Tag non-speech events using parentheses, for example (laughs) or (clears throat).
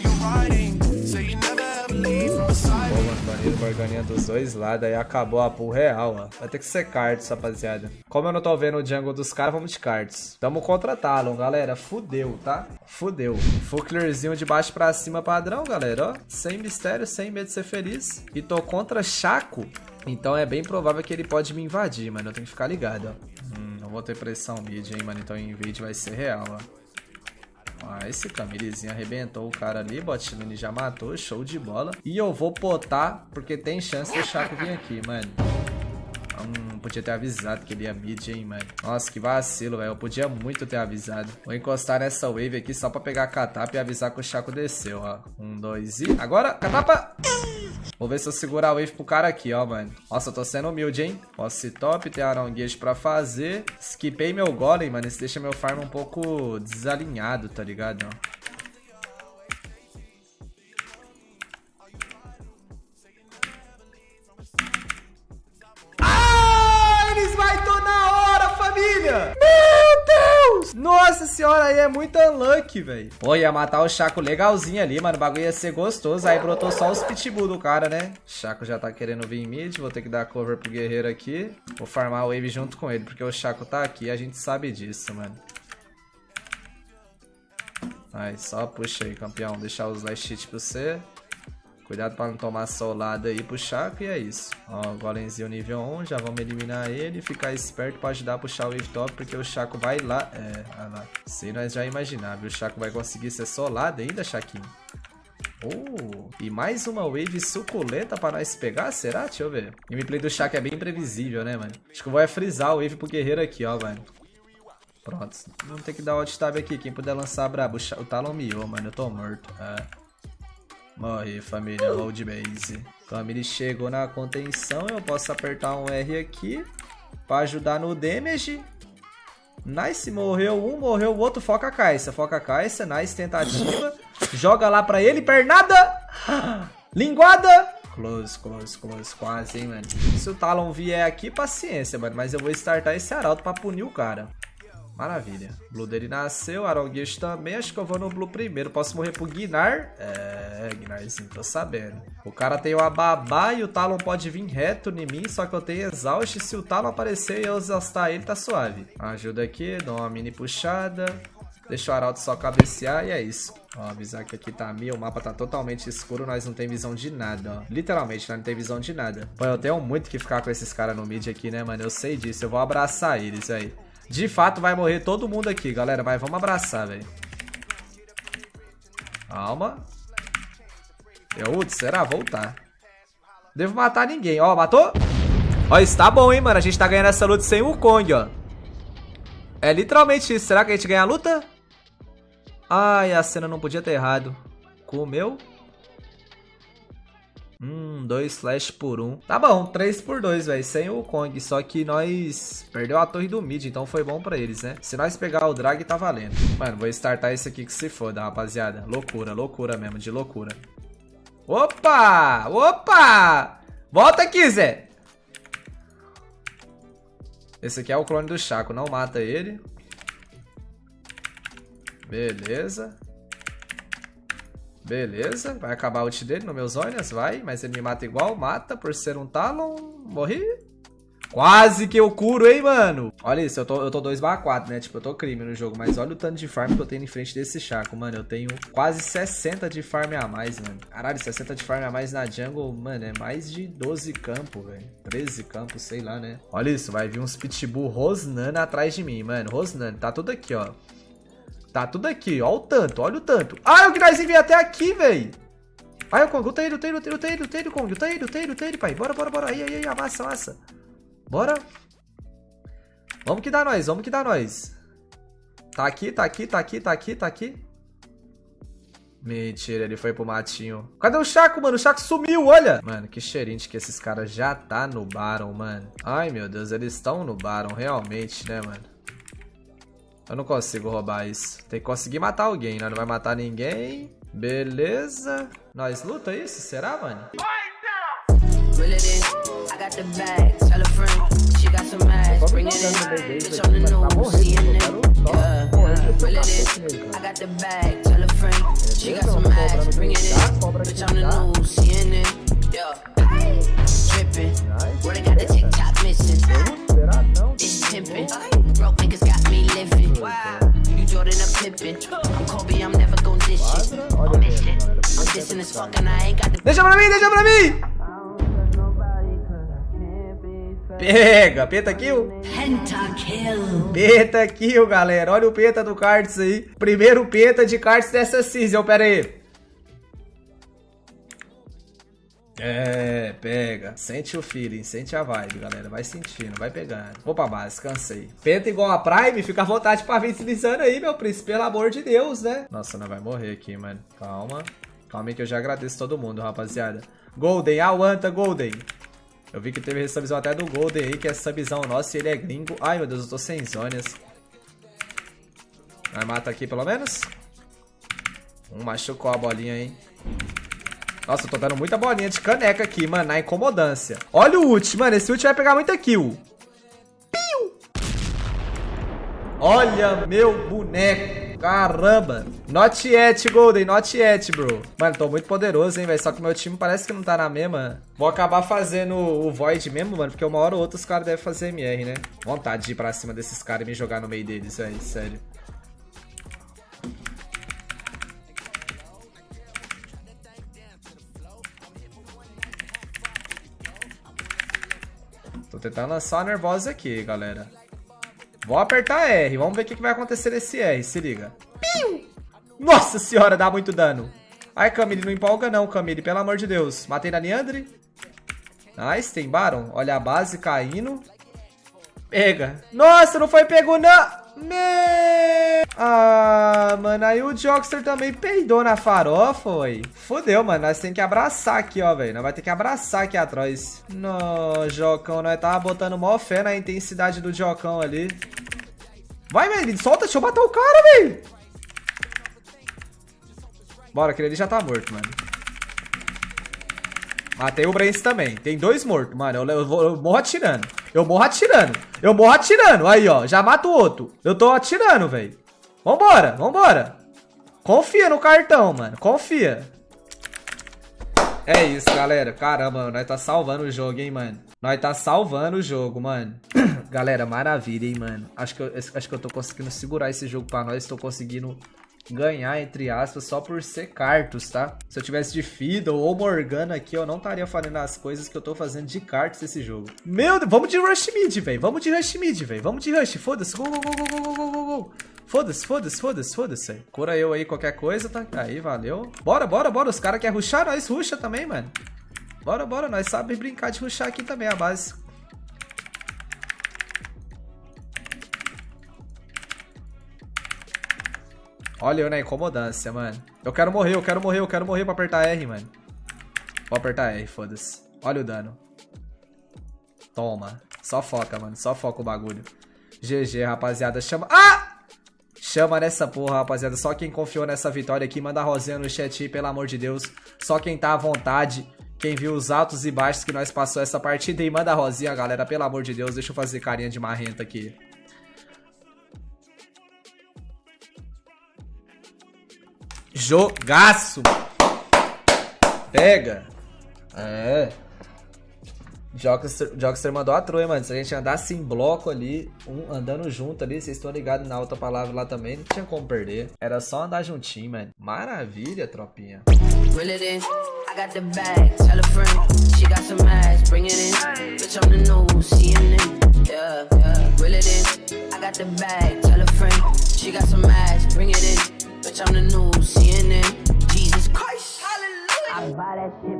me. mano, maneiro, barganinha dos dois lados, aí acabou a pool real, ó. Vai ter que ser cards, rapaziada. Como eu não tô vendo o jungle dos caras, vamos de cards. Tamo contra Talon, galera. Fudeu, tá? Fudeu. Full clearzinho de baixo pra cima padrão, galera, ó. Sem mistério, sem medo de ser feliz. E tô contra Chaco. Então é bem provável que ele pode me invadir, mano. Eu tenho que ficar ligado, ó. Hum, não vou ter pressão mid, hein, mano. Então o invade vai ser real, ó. Ah, esse Camillezinho arrebentou o cara ali, Botlane já matou, show de bola. E eu vou potar, porque tem chance do Chaco vir aqui, mano. Hum, podia ter avisado que ele ia mid, hein, mano. Nossa, que vacilo, velho. Eu podia muito ter avisado. Vou encostar nessa wave aqui só pra pegar a catapa e avisar que o Chaco desceu, ó. Um, dois e... Agora, catapa! Vou ver se eu segurar a wave pro cara aqui, ó, mano. Nossa, eu tô sendo humilde, hein? Posse top, tem aranguejo pra fazer. Skipei meu golem, mano. Isso deixa meu farm um pouco desalinhado, tá ligado? Ó. Ah, eles vai tô na hora, família! Nossa senhora, aí é muito unlucky, velho. Pô, ia matar o Chaco legalzinho ali, mano. O bagulho ia ser gostoso. Aí brotou só os pitbull do cara, né? Chaco já tá querendo vir mid. Vou ter que dar cover pro guerreiro aqui. Vou farmar o wave junto com ele, porque o Chaco tá aqui. A gente sabe disso, mano. Aí, só puxa aí, campeão. Deixar os last hit pra você. Cuidado pra não tomar solada aí pro Chaco e é isso. Ó, golemzinho nível 1, já vamos eliminar ele. Ficar esperto pra ajudar a puxar o wave top, porque o Chaco vai lá. É, olha lá. Se nós já imaginar, O Chaco vai conseguir ser solado ainda, Chaquinho. Oh, e mais uma wave suculenta pra nós pegar, será? Deixa eu ver. O gameplay do Chaco é bem imprevisível, né, mano? Acho que eu vou é frisar o wave pro guerreiro aqui, ó, mano. Pronto. Vamos ter que dar o alt tab aqui. Quem puder lançar brabo. O Talon miou, mano. Eu tô morto. É. Morre, família. Load base. Família chegou na contenção. Eu posso apertar um R aqui. Pra ajudar no damage. Nice, morreu um, morreu o outro. Foca a caixa. Foca a caixa. Nice, tentativa. (laughs) Joga lá pra ele. Pernada. (gasps) Linguada. Close, close, close. Quase, hein, mano. Se o Talon vier aqui, paciência, mano. Mas eu vou startar esse arauto pra punir o cara. Maravilha. Blue dele nasceu, Aronguish também. Acho que eu vou no Blue primeiro. Posso morrer pro Guinar? É, Guinarzinho, tô sabendo. O cara tem o Ababá e o Talon pode vir reto em mim, só que eu tenho Exaust. Se o Talon aparecer e eu exaustar ele, tá suave. Ajuda aqui, dou uma mini puxada. Deixa o Arauto só cabecear e é isso. Ó, avisar que aqui tá mil, o mapa tá totalmente escuro, nós não tem visão de nada, ó. Literalmente, nós não tem visão de nada. Pô, eu tenho muito que ficar com esses caras no mid aqui, né, mano? Eu sei disso, eu vou abraçar eles aí. De fato, vai morrer todo mundo aqui, galera, mas vamos abraçar, velho. Calma. Eu, será? Voltar. Devo matar ninguém. Ó, matou? Ó, isso tá bom, hein, mano. A gente tá ganhando essa luta sem o Kong, ó. É literalmente isso. Será que a gente ganha a luta? Ai, a cena não podia ter errado. Comeu? Hum, dois flash por um. Tá bom, três por dois, velho. Sem o Kong. Só que nós perdeu a torre do mid, então foi bom pra eles, né? Se nós pegar o drag, tá valendo. Mano, vou startar esse aqui que se foda, rapaziada. Loucura, loucura mesmo, de loucura. Opa! Opa! Volta aqui, Zé! Esse aqui é o clone do Chaco, não mata ele. Beleza. Beleza, vai acabar o ult dele no meus olhos, vai, mas ele me mata igual, mata por ser um Talon, morri. Quase que eu curo, hein, mano. Olha isso, eu tô, eu tô 2/4, né, tipo, eu tô crime no jogo, mas olha o tanto de farm que eu tenho em frente desse Chaco, mano, eu tenho quase 60 de farm a mais, mano. Caralho, 60 de farm a mais na jungle, mano, é mais de 12 campos, velho. 13 campos, sei lá, né. Olha isso, vai vir uns pitbull rosnando atrás de mim, mano, rosnando, tá tudo aqui, ó. Tá tudo aqui, ó o tanto, olha o tanto. Ah, o Gnarzinho veio até aqui, velho. Ai, o Kong, o Tail, o Tail, o Tail, o Tail, o Tail, Kong, o Tail, o Tail, o Tail, pai. Bora, bora, bora. Aí, aí, aí, amassa, amassa. Bora. Vamos que dá nós, vamos que dá nós. Tá aqui, tá aqui, tá aqui, tá aqui, tá aqui. Mentira, ele foi pro matinho. Cadê o Chaco, mano? O Chaco sumiu, olha. Mano, que cheirinho de que esses caras já tá no Baron, mano. Ai, meu Deus, eles estão no Baron, realmente, né, mano? Eu não consigo roubar isso. Tem que conseguir matar alguém, né? Não vai matar ninguém. Beleza. Nós luta isso? Será, mano? Reel it in. I got the bag. Tell a friend. She got some ass. Bring it in. Bitch on the news. See in it. Yeah. Will it is. I got the bag, tell a friend. She got some ass, bring it in. Bitch, I'm the news, CNN. Yeah. Trippin'. Where they got the TikTok missing. Deixa pra mim, deixa pra mim! Pega, pentakill. Pentakill. Pentakill, galera. Olha o penta do Cards aí. Primeiro penta de Cards dessa season. Pera aí. É, pega. Sente o feeling, sente a vibe, galera. Vai sentindo, vai pegando. Vou pra base, cansei. Penta igual a Prime, fica à vontade pra vir deslizando aí, meu príncipe. Pelo amor de Deus, né? Nossa, não vai morrer aqui, mano. Calma. Calma aí que eu já agradeço todo mundo, rapaziada. Golden, aguanta, Golden. Eu vi que teve subzão até do Golden aí, que é subzão nosso e ele é gringo. Ai, meu Deus, eu tô sem zonas. Vai mata aqui pelo menos. Um machucou a bolinha, hein. Nossa, eu tô dando muita bolinha de caneca aqui, mano, na incomodância. Olha o ult, mano, esse ult vai pegar muita kill. Piu! Olha meu boneco. Caramba. Not yet, Golden. Not yet, bro. Mano, tô muito poderoso, hein, velho. Só que meu time parece que não tá na mesma. Vou acabar fazendo o Void mesmo, mano. Porque uma hora ou outra os caras devem fazer MR, né? Vontade de ir pra cima desses caras e me jogar no meio deles, velho. Sério. Tô tentando lançar uma nervosa aqui, galera. Vou apertar R. Vamos ver o que que vai acontecer nesse R. Se liga. Piu! Nossa senhora, dá muito dano. Ai, Camille, não empolga não, Camille. Pelo amor de Deus. Matei na Leandre. Nice, tem Baron. Olha a base caindo. Pega. Nossa, não foi pego não. Me... Ah, mano, aí o Jokster também peidou na farofa, foi. Fodeu, mano, nós tem que abraçar aqui, ó, velho. Nós vai ter que abraçar aqui atrás. Não, Jocão, nós tava botando mó fé na intensidade do Jocão ali. Vai, velho, solta, deixa eu matar o cara, velho. Bora, aquele ali já tá morto, mano. Matei o Brence também. Tem dois mortos, mano. Eu, eu, eu morro atirando. Eu morro atirando. Eu morro atirando. Aí, ó. Já mato o outro. Eu tô atirando, velho. Vambora, vambora. Confia no cartão, mano. Confia. É isso, galera. Caramba, nós tá salvando o jogo, hein, mano. Nós tá salvando o jogo, mano. (clears throat) galera, maravilha, hein, mano. Acho que, eu, acho que eu tô conseguindo segurar esse jogo pra nós. Tô conseguindo ganhar, entre aspas, só por ser cartos, tá? Se eu tivesse de Fiddle ou Morgana aqui, eu não estaria fazendo as coisas que eu tô fazendo de cartos nesse jogo. Meu Deus, vamos de Rush Mid, velho. Vamos de Rush Mid, velho. Vamos de Rush. Foda-se. Gol, gol, gol, gol, gol, gol, gol, gol. Foda-se, foda-se, foda-se, foda-se. Cura eu aí qualquer coisa, tá? Aí, valeu. Bora, bora, bora. Os caras querem rushar, nós rusha também, mano. Bora, bora. Nós sabemos brincar de rushar aqui também, a base. Olha eu na incomodância, mano. Eu quero morrer, eu quero morrer, eu quero morrer pra apertar R, mano. Vou apertar R, foda-se. Olha o dano. Toma. Só foca, mano. Só foca o bagulho. GG, rapaziada. Chama... Ah! Chama nessa porra, rapaziada. Só quem confiou nessa vitória aqui, manda a rosinha no chat aí, pelo amor de Deus. Só quem tá à vontade. Quem viu os altos e baixos que nós passou essa partida aí, manda a rosinha, galera. Pelo amor de Deus, deixa eu fazer carinha de marrenta aqui. Jogaço! Pega! É. Jogster, Jogster mandou a troia, mano. Se a gente andasse em bloco ali, um andando junto ali, vocês estão ligados na outra palavra lá também, não tinha como perder. Era só andar juntinho, mano. Maravilha, tropinha. Will it in. I got the bag, tell a friend. She got some ass, bring it in. Bitch, I'm the news, CNN. Yeah, yeah. Will it in. I got the bag, tell a friend. She got some ass, bring it in. Bitch, I'm the new CNN. Jesus Christ, hallelujah. I buy that shit